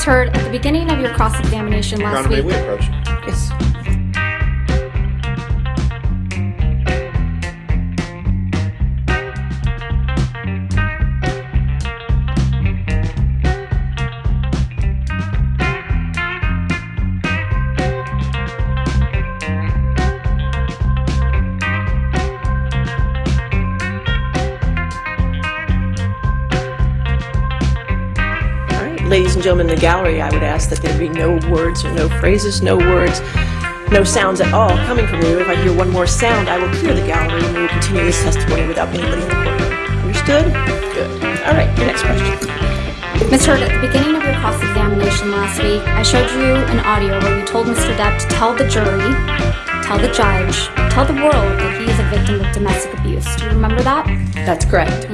Ms. Heard, at the beginning of your cross-examination Your last Honor, may week, we approach? Yes. Ladies and gentlemen in the gallery, I would ask that there be no words or no phrases, no words, no sounds at all coming from you. If I hear one more sound, I will clear the gallery and we will continue this testimony without anybody in the courtroom. Understood? Good. All right, your next question. Ms. Heard, at the beginning of your cross-examination last week, I showed you an audio where you told Mr. Depp to tell the jury, tell the judge, tell the world that he is a victim of domestic abuse. Do you remember that? That's correct.